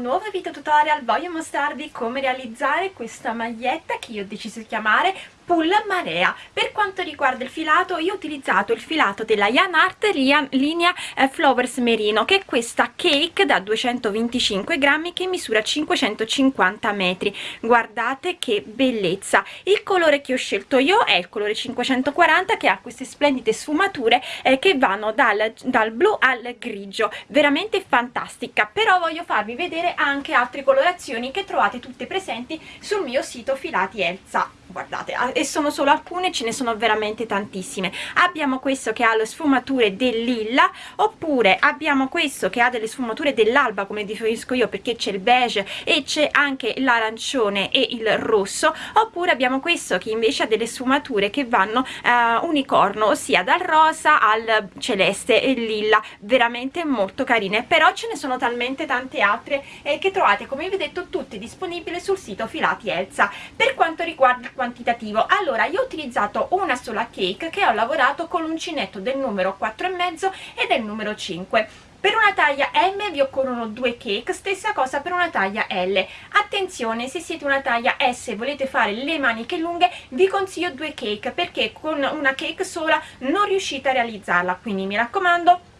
nuovo video tutorial voglio mostrarvi come realizzare questa maglietta che io ho deciso di chiamare pull marea. Per quanto riguarda il filato io ho utilizzato il filato della Yan Art linea eh, Flowers Merino che è questa cake da 225 grammi che misura 550 metri. Guardate che bellezza. Il colore che ho scelto io è il colore 540 che ha queste splendide sfumature eh, che vanno dal, dal blu al grigio. Veramente fantastica. Però voglio farvi vedere anche altre colorazioni che trovate tutte presenti sul mio sito filati Elsa guardate e sono solo alcune ce ne sono veramente tantissime. Abbiamo questo che ha le sfumature del lilla oppure abbiamo questo che ha delle sfumature dell'alba come definisco io perché c'è il beige e c'è anche l'arancione e il rosso oppure abbiamo questo che invece ha delle sfumature che vanno uh, unicorno ossia dal rosa al celeste e lilla veramente molto carine. Però ce ne sono talmente tante altre eh, che trovate come vi ho detto tutte disponibili sul sito filati Elsa. Per quanto riguarda quantitativo. Allora io ho utilizzato una sola cake che ho lavorato con l'uncinetto del numero 4 e mezzo e del numero 5 per una taglia M vi occorrono due cake, stessa cosa per una taglia L. Attenzione, se siete una taglia S e volete fare le maniche lunghe, vi consiglio due cake, perché con una cake sola non riuscite a realizzarla, quindi mi raccomando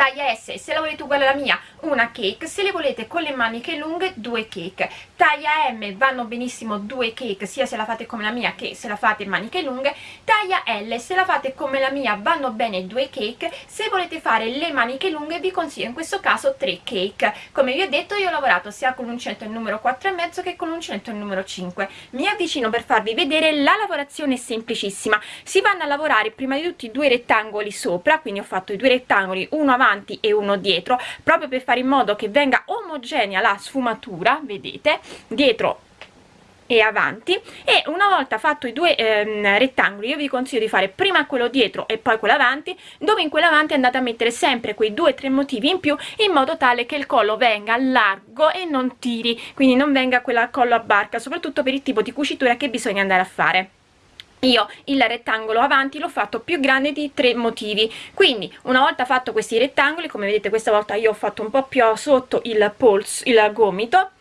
taglia S se la volete uguale alla mia una cake. Se le volete con le maniche lunghe due cake taglia M vanno benissimo due cake sia se la fate come la mia che se la fate maniche lunghe. Taglia L se la fate come la mia vanno bene due cake. Se volete fare le maniche lunghe vi consiglio in questo caso tre cake. Come vi ho detto io ho lavorato sia con l'uncinetto il numero 4 e mezzo che con l'uncinetto il numero 5 mi avvicino per farvi vedere la lavorazione è semplicissima. Si vanno a lavorare prima di tutti due rettangoli sopra quindi ho fatto i due rettangoli uno avanti e uno dietro proprio per fare in modo che venga omogenea la sfumatura vedete dietro e avanti. E una volta fatto i due ehm, rettangoli io vi consiglio di fare prima quello dietro e poi quello avanti dove in quello avanti andate a mettere sempre quei due o tre motivi in più in modo tale che il collo venga largo e non tiri quindi non venga quella collo a barca soprattutto per il tipo di cucitura che bisogna andare a fare. Io il rettangolo avanti l'ho fatto più grande di tre motivi quindi una volta fatto questi rettangoli come vedete questa volta io ho fatto un po' più sotto il polso il gomito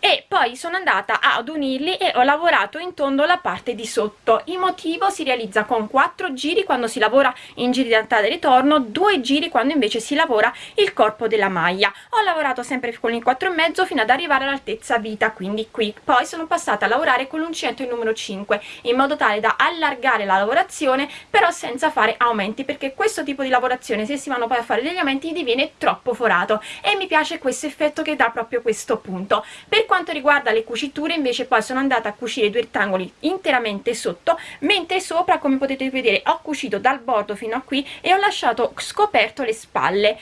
e poi sono andata ad unirli e ho lavorato in tondo la parte di sotto. Il motivo si realizza con 4 giri quando si lavora in giri di andata e ritorno due giri quando invece si lavora il corpo della maglia. Ho lavorato sempre con il 4 e mezzo fino ad arrivare all'altezza vita quindi qui. Poi sono passata a lavorare con l'uncinetto il numero 5 in modo tale da allargare la lavorazione però senza fare aumenti perché questo tipo di lavorazione se si vanno poi a fare degli aumenti diviene troppo forato. E mi piace questo effetto che dà proprio questo punto. Per quanto riguarda le cuciture invece poi sono andata a cucire due rettangoli interamente sotto mentre sopra come potete vedere ho cucito dal bordo fino a qui e ho lasciato scoperto le spalle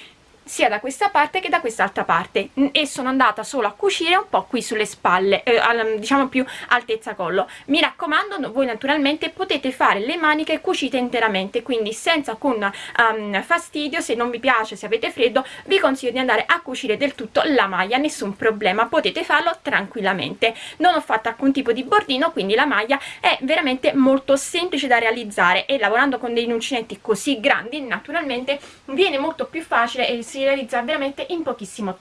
sia da questa parte che da quest'altra parte. E sono andata solo a cucire un po' qui sulle spalle eh, diciamo più altezza collo. Mi raccomando voi naturalmente potete fare le maniche cucite interamente quindi senza con um, fastidio. Se non vi piace se avete freddo vi consiglio di andare a cucire del tutto la maglia nessun problema potete farlo tranquillamente. Non ho fatto alcun tipo di bordino quindi la maglia è veramente molto semplice da realizzare e lavorando con dei uncinetti così grandi naturalmente viene molto più facile e si si realizza veramente in pochissimo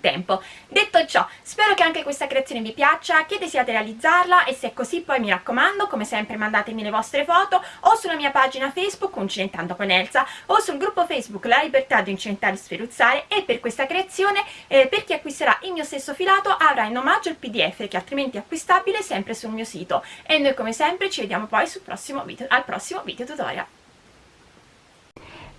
tempo. Detto ciò spero che anche questa creazione vi piaccia che desiate realizzarla e se è così poi mi raccomando come sempre mandatemi le vostre foto o sulla mia pagina facebook uncinentando con Elsa o sul gruppo facebook la libertà di incinentare e sferuzzare e per questa creazione eh, per chi acquisterà il mio stesso filato avrà in omaggio il pdf che altrimenti è acquistabile sempre sul mio sito. E noi come sempre ci vediamo poi prossimo video al prossimo video tutorial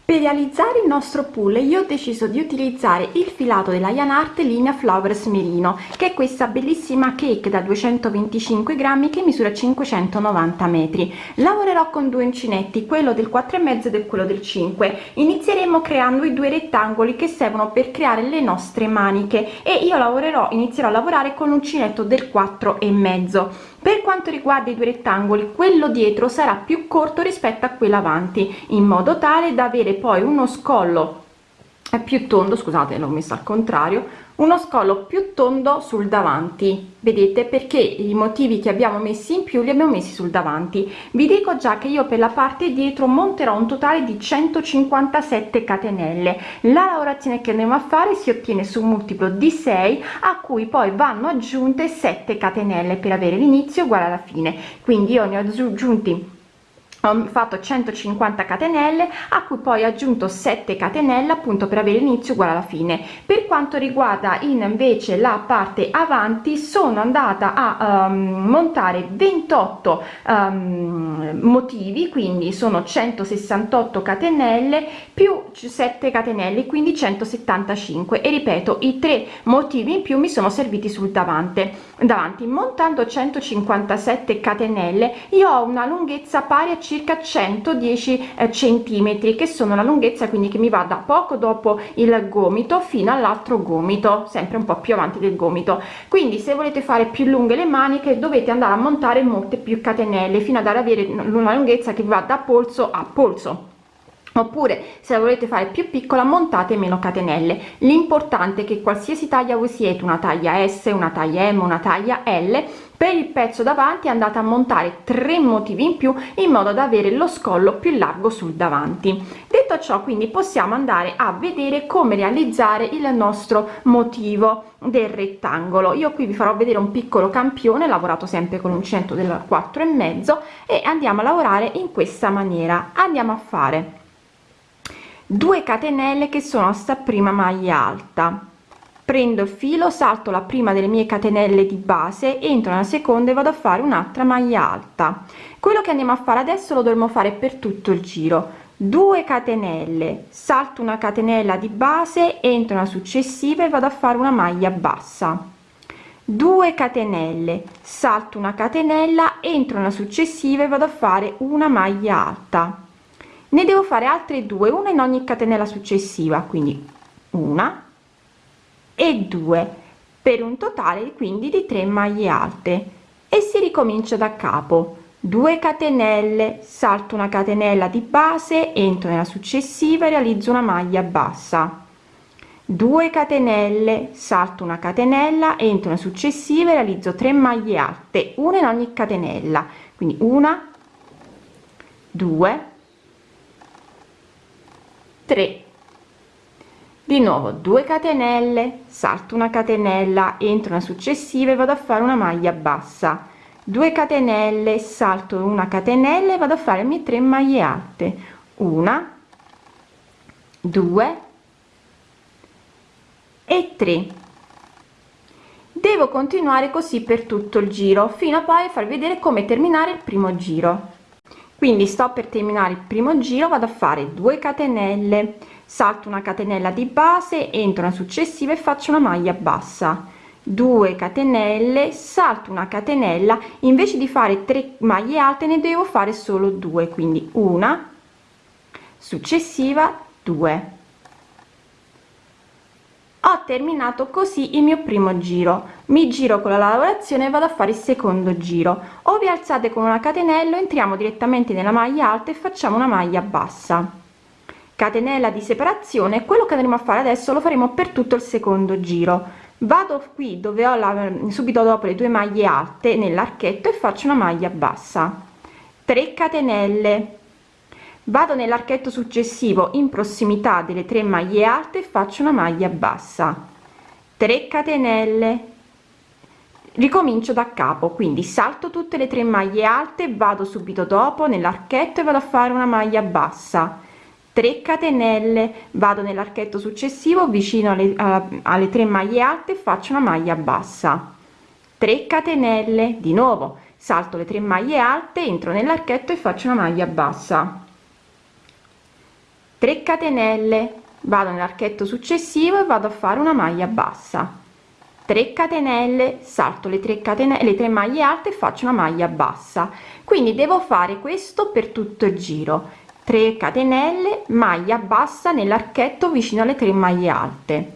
per realizzare il nostro pull io ho deciso di utilizzare il filato della Yan Art linea Flowers Merino che è questa bellissima cake da 225 grammi che misura 590 metri. Lavorerò con due uncinetti quello del 4 e ed quello del 5 inizieremo creando i due rettangoli che servono per creare le nostre maniche e io lavorerò inizierò a lavorare con l'uncinetto del 4 e mezzo per quanto riguarda i due rettangoli quello dietro sarà più corto rispetto a quello avanti in modo tale da avere poi uno scollo più tondo scusate l'ho messo al contrario uno scollo più tondo sul davanti. Vedete perché i motivi che abbiamo messi in più li abbiamo messi sul davanti. Vi dico già che io per la parte dietro monterò un totale di 157 catenelle. La lavorazione che andiamo a fare si ottiene su un multiplo di 6 a cui poi vanno aggiunte 7 catenelle per avere l'inizio uguale alla fine. Quindi io ne ho aggiunti ho fatto 150 catenelle a cui poi aggiunto 7 catenelle appunto per avere inizio uguale alla fine. Per quanto riguarda invece la parte avanti sono andata a um, montare 28 um, motivi quindi sono 168 catenelle più 7 catenelle quindi 175 e ripeto i tre motivi in più mi sono serviti sul davanti davanti montando 157 catenelle io ho una lunghezza pari a circa 110 eh, centimetri che sono la lunghezza quindi che mi va da poco dopo il gomito fino all'altro gomito sempre un po più avanti del gomito. Quindi se volete fare più lunghe le maniche dovete andare a montare molte più catenelle fino ad avere una lunghezza che va da polso a polso oppure se la volete fare più piccola montate meno catenelle. L'importante è che qualsiasi taglia voi siete una taglia s una taglia m una taglia l per il pezzo davanti andate a montare tre motivi in più in modo da avere lo scollo più largo sul davanti. Detto ciò quindi possiamo andare a vedere come realizzare il nostro motivo del rettangolo. Io qui vi farò vedere un piccolo campione lavorato sempre con l'uncinetto del 4 e mezzo e andiamo a lavorare in questa maniera. Andiamo a fare 2 catenelle che sono sta prima maglia alta. Prendo il filo salto la prima delle mie catenelle di base entro nella seconda e vado a fare un'altra maglia alta. Quello che andiamo a fare adesso lo dovremo fare per tutto il giro. 2 catenelle salto una catenella di base entro una successiva e vado a fare una maglia bassa. 2 catenelle salto una catenella entro una successiva e vado a fare una maglia alta ne devo fare altre due una in ogni catenella successiva quindi una e due per un totale quindi di 3 maglie alte. E si ricomincia da capo. 2 catenelle salto una catenella di base entro nella successiva e realizzo una maglia bassa. 2 catenelle salto una catenella entro nella successiva e realizzo 3 maglie alte una in ogni catenella. Quindi una 2 3 di nuovo 2 catenelle salto una catenella entro una successiva e vado a fare una maglia bassa. 2 catenelle salto una catenella e vado a fare mie 3 maglie alte. Una 2 e 3 devo continuare così per tutto il giro fino a poi far vedere come terminare il primo giro quindi sto per terminare il primo giro vado a fare 2 catenelle. Salto una catenella di base entro una successiva e faccio una maglia bassa. 2 catenelle salto una catenella. Invece di fare 3 maglie alte ne devo fare solo due. Quindi una successiva 2 ho terminato così il mio primo giro. Mi giro con la lavorazione e vado a fare il secondo giro. O vi alzate con una catenella entriamo direttamente nella maglia alta e facciamo una maglia bassa. Catenella di separazione quello che andremo a fare adesso lo faremo per tutto il secondo giro. Vado qui dove ho la subito dopo le due maglie alte nell'archetto e faccio una maglia bassa. 3 catenelle vado nell'archetto successivo in prossimità delle tre maglie alte e faccio una maglia bassa. 3 catenelle. Ricomincio da capo quindi salto tutte le tre maglie alte vado subito dopo nell'archetto e vado a fare una maglia bassa. 3 catenelle. Vado nell'archetto successivo vicino alle, alle 3 maglie alte faccio una maglia bassa. 3 catenelle. Di nuovo salto le 3 maglie alte entro nell'archetto e faccio una maglia bassa 3 catenelle vado nell'archetto successivo e vado a fare una maglia bassa. 3 catenelle salto le 3 catenelle le 3 maglie alte e faccio una maglia bassa. Quindi devo fare questo per tutto il giro. 3 catenelle maglia bassa nell'archetto vicino alle 3 maglie alte.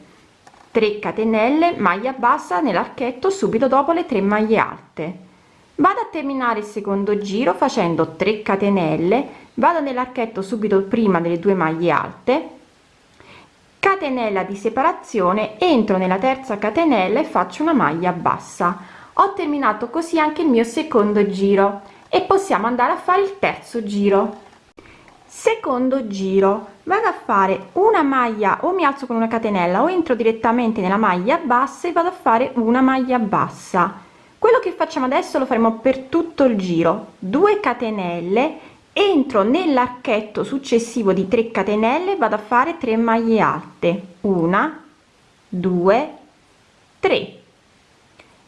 3 catenelle maglia bassa nell'archetto subito dopo le 3 maglie alte. Vado a terminare il secondo giro facendo 3 catenelle vado nell'archetto subito prima delle due maglie alte catenella di separazione entro nella terza catenella e faccio una maglia bassa. Ho terminato così anche il mio secondo giro e possiamo andare a fare il terzo giro. Secondo giro vado a fare una maglia o mi alzo con una catenella o entro direttamente nella maglia bassa e vado a fare una maglia bassa. Quello che facciamo adesso lo faremo per tutto il giro. 2 catenelle entro nell'archetto successivo di 3 catenelle vado a fare 3 maglie alte. Una 2 3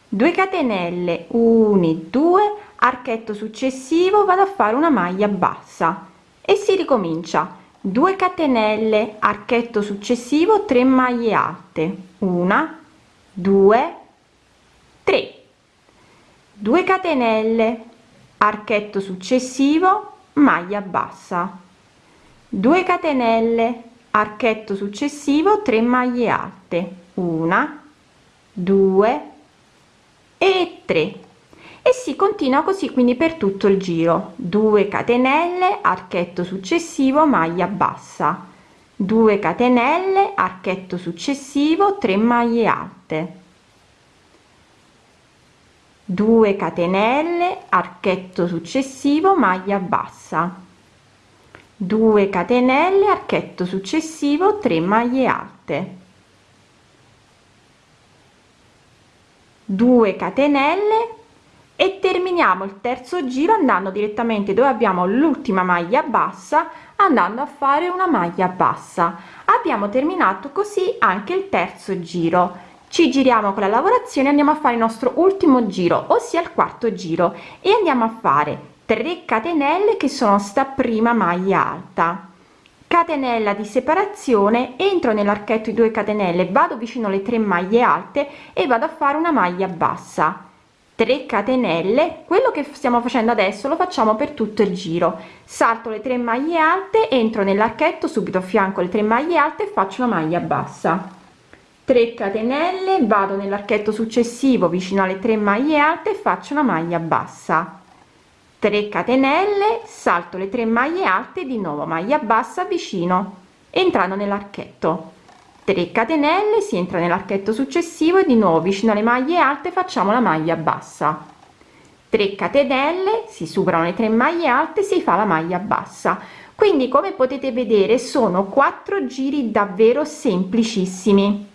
2 catenelle 1 2 archetto successivo vado a fare una maglia bassa. E si ricomincia. 2 catenelle archetto successivo 3 maglie alte. Una 2 3 2 catenelle archetto successivo maglia bassa. 2 catenelle archetto successivo 3 maglie alte. Una 2 e 3 e si continua così quindi per tutto il giro. 2 catenelle archetto successivo maglia bassa. 2 catenelle archetto successivo 3 maglie alte. 2 catenelle archetto successivo maglia bassa. 2 catenelle archetto successivo 3 maglie alte. 2 catenelle e terminiamo il terzo giro andando direttamente dove abbiamo l'ultima maglia bassa andando a fare una maglia bassa. Abbiamo terminato così anche il terzo giro ci giriamo con la lavorazione andiamo a fare il nostro ultimo giro ossia il quarto giro. E andiamo a fare 3 catenelle che sono sta prima maglia alta. Catenella di separazione entro nell'archetto di 2 catenelle vado vicino alle 3 maglie alte e vado a fare una maglia bassa. 3 catenelle quello che stiamo facendo adesso lo facciamo per tutto il giro. Salto le 3 maglie alte entro nell'archetto subito a fianco le 3 maglie alte e faccio una maglia bassa 3 catenelle vado nell'archetto successivo vicino alle 3 maglie alte e faccio una maglia bassa. 3 catenelle salto le 3 maglie alte di nuovo maglia bassa vicino entrando nell'archetto. 3 catenelle si entra nell'archetto successivo e di nuovo vicino alle maglie alte facciamo la maglia bassa. 3 catenelle si superano le 3 maglie alte si fa la maglia bassa. Quindi come potete vedere sono quattro giri davvero semplicissimi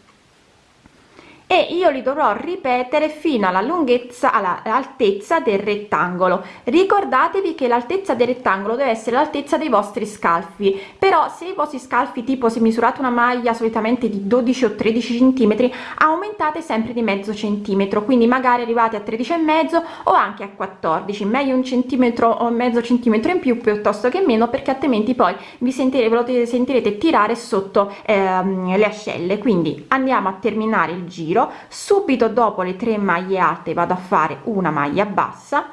e io li dovrò ripetere fino alla lunghezza all'altezza del rettangolo. Ricordatevi che l'altezza del rettangolo deve essere l'altezza dei vostri scalfi. Però se i vostri scalfi tipo se misurate una maglia solitamente di 12 o 13 centimetri aumentate sempre di mezzo centimetro. Quindi magari arrivate a 13 e mezzo o anche a 14 meglio un centimetro o mezzo centimetro in più piuttosto che meno perché altrimenti poi vi sentirete, sentirete tirare sotto ehm, le ascelle. Quindi andiamo a terminare il giro giro subito dopo le 3 maglie alte vado a fare una maglia bassa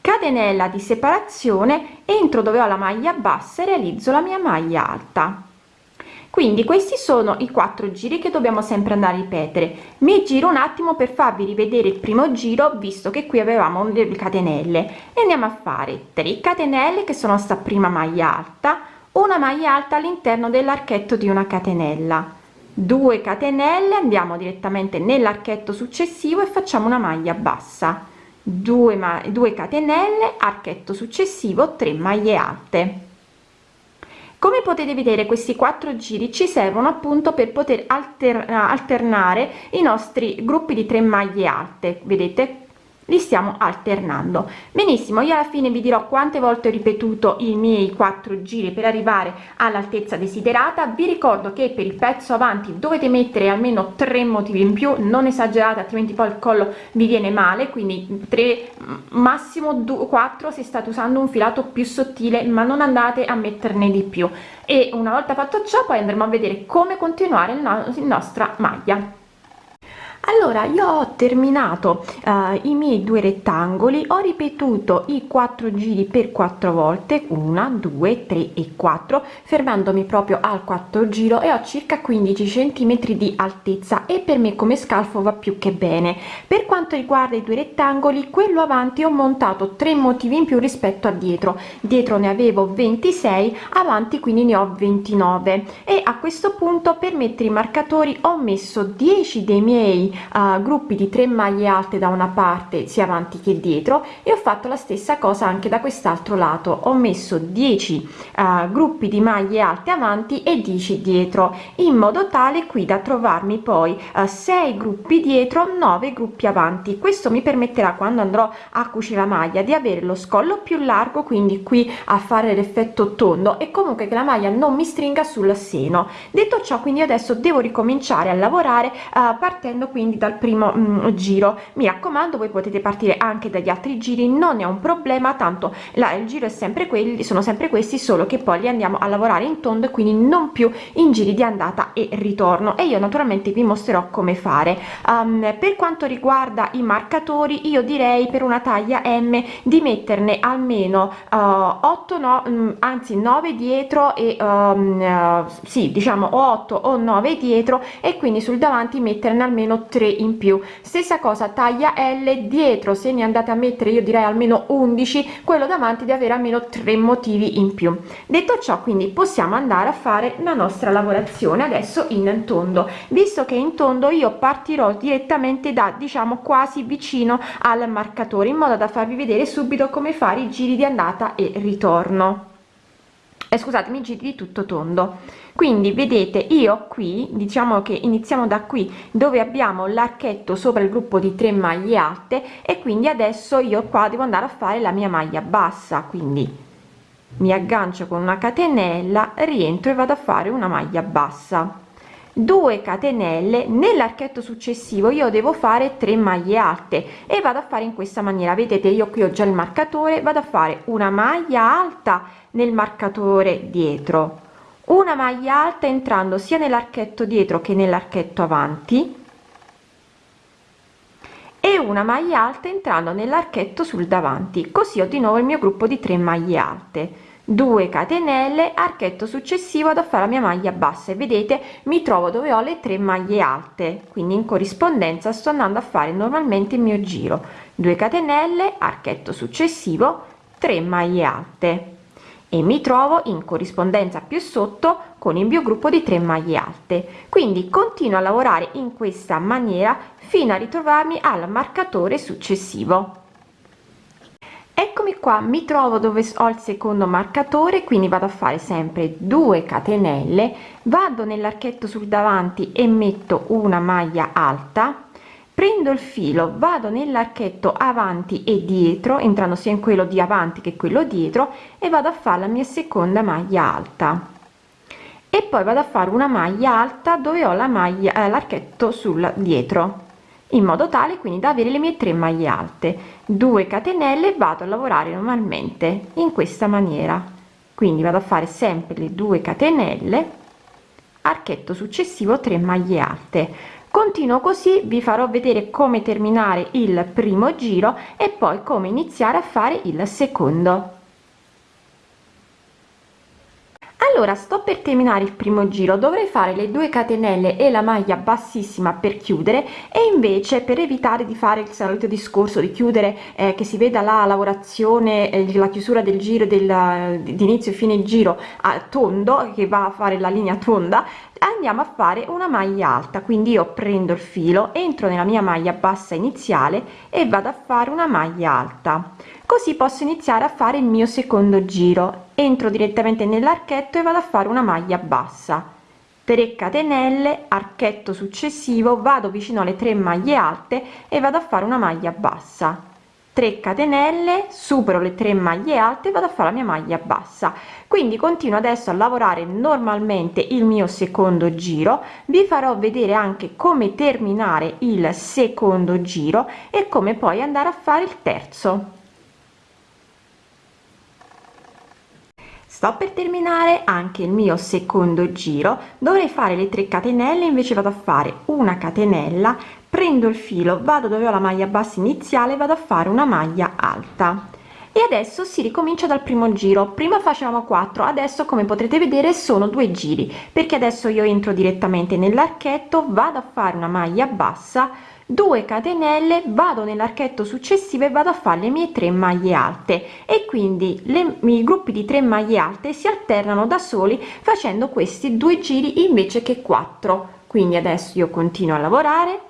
catenella di separazione entro dove ho la maglia bassa e realizzo la mia maglia alta. Quindi questi sono i quattro giri che dobbiamo sempre andare a ripetere. Mi giro un attimo per farvi rivedere il primo giro visto che qui avevamo le catenelle. E andiamo a fare 3 catenelle che sono sta prima maglia alta una maglia alta all'interno dell'archetto di una catenella 2 catenelle andiamo direttamente nell'archetto successivo e facciamo una maglia bassa. 2 ma 2 catenelle archetto successivo 3 maglie alte. Come potete vedere questi quattro giri ci servono appunto per poter alternare i nostri gruppi di 3 maglie alte. Vedete li stiamo alternando. Benissimo io alla fine vi dirò quante volte ho ripetuto i miei quattro giri per arrivare all'altezza desiderata. Vi ricordo che per il pezzo avanti dovete mettere almeno tre motivi in più. Non esagerate altrimenti poi il collo vi viene male. Quindi 3 massimo 4 se state usando un filato più sottile ma non andate a metterne di più. E una volta fatto ciò poi andremo a vedere come continuare la nostra maglia allora io ho terminato uh, i miei due rettangoli ho ripetuto i quattro giri per quattro volte una due tre e quattro fermandomi proprio al quarto giro e ho circa 15 centimetri di altezza e per me come scalfo va più che bene. Per quanto riguarda i due rettangoli quello avanti ho montato tre motivi in più rispetto a dietro. Dietro ne avevo 26 avanti quindi ne ho 29 e a questo punto per mettere i marcatori ho messo 10 dei miei uh, gruppi di 3 maglie alte da una parte sia avanti che dietro e ho fatto la stessa cosa anche da quest'altro lato. Ho messo 10 uh, gruppi di maglie alte avanti e 10 dietro in modo tale qui da trovarmi poi uh, 6 gruppi dietro 9 gruppi avanti. Questo mi permetterà quando andrò a cucire la maglia di avere lo scollo più largo quindi qui a fare l'effetto tondo e comunque che la maglia non mi stringa sul seno. Detto ciò quindi adesso devo ricominciare a lavorare uh, partendo quindi dal primo mm, giro. Mi raccomando voi potete partire anche dagli altri giri non è un problema tanto la, il giro è sempre quelli sono sempre questi solo che poi li andiamo a lavorare in tondo e quindi non più in giri di andata e ritorno. E io naturalmente vi mostrerò come fare. Um, per quanto riguarda i marcatori io direi per una taglia m di metterne almeno uh, 8 no um, anzi 9 dietro e um, uh, sì diciamo o 8 o 9 dietro e quindi sul davanti metterne almeno 3 in più. Stessa cosa taglia l dietro. Se ne andate a mettere io direi almeno 11 quello davanti di avere almeno tre motivi in più. Detto ciò quindi possiamo andare a fare la nostra lavorazione adesso in tondo. Visto che in tondo io partirò direttamente da diciamo quasi vicino al marcatore in modo da farvi vedere subito come fare i giri di andata e ritorno eh, scusatemi giri di tutto tondo. Quindi vedete io qui diciamo che iniziamo da qui dove abbiamo l'archetto sopra il gruppo di 3 maglie alte e quindi adesso io qua devo andare a fare la mia maglia bassa. Quindi mi aggancio con una catenella rientro e vado a fare una maglia bassa 2 catenelle nell'archetto successivo. Io devo fare 3 maglie alte e vado a fare in questa maniera. Vedete io qui ho già il marcatore vado a fare una maglia alta nel marcatore dietro. Una maglia alta entrando sia nell'archetto dietro che nell'archetto avanti. E una maglia alta entrando nell'archetto sul davanti. Così ho di nuovo il mio gruppo di 3 maglie alte 2 catenelle archetto successivo da fare la mia maglia bassa. E vedete mi trovo dove ho le 3 maglie alte. Quindi in corrispondenza sto andando a fare normalmente il mio giro. 2 catenelle archetto successivo 3 maglie alte. E mi trovo in corrispondenza più sotto con il mio gruppo di 3 maglie alte. Quindi continuo a lavorare in questa maniera fino a ritrovarmi al marcatore successivo eccomi qua mi trovo dove ho il secondo marcatore quindi vado a fare sempre 2 catenelle vado nell'archetto sul davanti e metto una maglia alta prendo il filo vado nell'archetto avanti e dietro entrando sia in quello di avanti che quello dietro e vado a fare la mia seconda maglia alta. E poi vado a fare una maglia alta dove ho la maglia eh, l'archetto sul dietro in modo tale quindi da avere le mie tre maglie alte. 2 catenelle vado a lavorare normalmente in questa maniera. Quindi vado a fare sempre le 2 catenelle archetto successivo 3 maglie alte. Continuo così vi farò vedere come terminare il primo giro e poi come iniziare a fare il secondo allora sto per terminare il primo giro. Dovrei fare le due catenelle e la maglia bassissima per chiudere e invece per evitare di fare il solito discorso di chiudere eh, che si veda la lavorazione eh, la chiusura del giro del di inizio e fine giro a tondo che va a fare la linea tonda andiamo a fare una maglia alta. Quindi io prendo il filo entro nella mia maglia bassa iniziale e vado a fare una maglia alta così posso iniziare a fare il mio secondo giro. Entro direttamente nell'archetto e vado a fare una maglia bassa. 3 catenelle archetto successivo vado vicino alle 3 maglie alte e vado a fare una maglia bassa. 3 catenelle supero le 3 maglie alte vado a fare la mia maglia bassa. Quindi continuo adesso a lavorare normalmente il mio secondo giro. Vi farò vedere anche come terminare il secondo giro e come poi andare a fare il terzo sto per terminare anche il mio secondo giro. Dovrei fare le 3 catenelle invece vado a fare una catenella. Prendo il filo vado dove ho la maglia bassa iniziale vado a fare una maglia alta. E adesso si ricomincia dal primo giro. Prima facevamo 4 adesso come potrete vedere sono due giri. Perché adesso io entro direttamente nell'archetto vado a fare una maglia bassa 2 catenelle vado nell'archetto successivo e vado a fare le mie 3 maglie alte. E quindi le, i gruppi di 3 maglie alte si alternano da soli facendo questi due giri invece che 4 quindi adesso io continuo a lavorare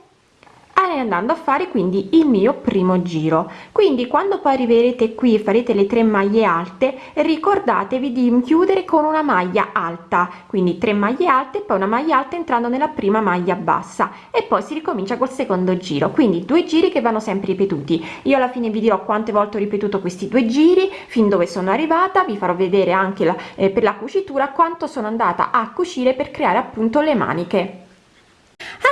andando a fare quindi il mio primo giro. Quindi quando poi arriverete qui e farete le tre maglie alte ricordatevi di chiudere con una maglia alta. Quindi 3 maglie alte poi una maglia alta entrando nella prima maglia bassa. E poi si ricomincia col secondo giro. Quindi due giri che vanno sempre ripetuti. Io alla fine vi dirò quante volte ho ripetuto questi due giri fin dove sono arrivata. Vi farò vedere anche la, eh, per la cucitura quanto sono andata a cucire per creare appunto le maniche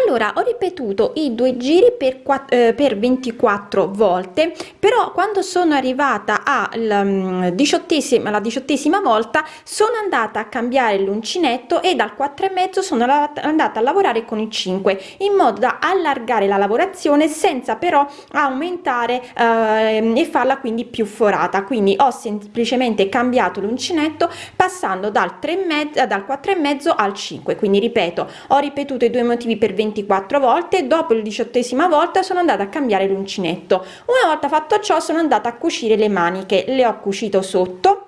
allora ho ripetuto i due giri per, 4, eh, per 24 volte però quando sono arrivata alla mm, diciottesima la diciottesima volta sono andata a cambiare l'uncinetto e dal 4 e mezzo sono andata a lavorare con il 5 in modo da allargare la lavorazione senza però aumentare eh, e farla quindi più forata. Quindi ho semplicemente cambiato l'uncinetto passando dal 3 e mezzo dal 4 e mezzo al 5 quindi ripeto ho ripetuto i due motivi per 24 volte dopo il diciottesima volta sono andata a cambiare l'uncinetto. Una volta fatto ciò sono andata a cucire le maniche le ho cucito sotto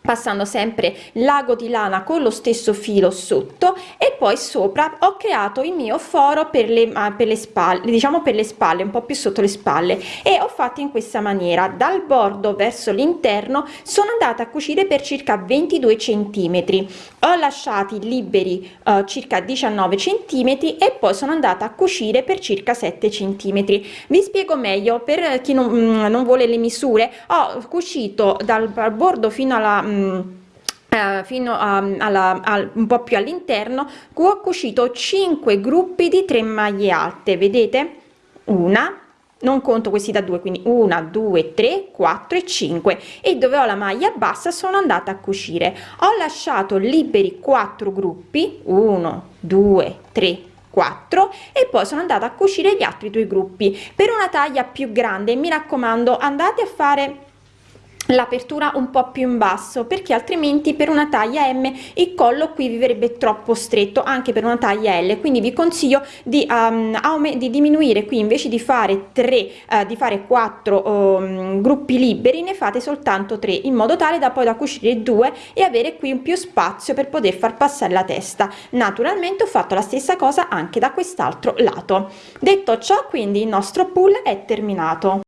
passando sempre l'ago di lana con lo stesso filo sotto e poi sopra ho creato il mio foro per le, per le spalle diciamo per le spalle un po più sotto le spalle. E ho fatto in questa maniera. Dal bordo verso l'interno sono andata a cucire per circa 22 centimetri. Ho lasciati liberi uh, circa 19 centimetri e poi sono andata a cucire per circa 7 centimetri. Vi spiego meglio per chi non, mm, non vuole le misure. Ho cucito dal bordo fino alla Uh, fino a, alla, a, un po più all'interno ho cucito 5 gruppi di 3 maglie alte vedete? Una non conto questi da due quindi una due tre quattro e 5 e dove ho la maglia bassa sono andata a cucire. Ho lasciato liberi quattro gruppi 1 2 3 4 e poi sono andata a cucire gli altri due gruppi per una taglia più grande. Mi raccomando andate a fare l'apertura un po più in basso perché altrimenti per una taglia m il collo qui vi verrebbe troppo stretto anche per una taglia l. Quindi vi consiglio di, um, di diminuire qui invece di fare 3 uh, di fare 4 um, gruppi liberi ne fate soltanto 3 in modo tale da poi da cucire due e avere qui un più spazio per poter far passare la testa. Naturalmente ho fatto la stessa cosa anche da quest'altro lato. Detto ciò quindi il nostro pull è terminato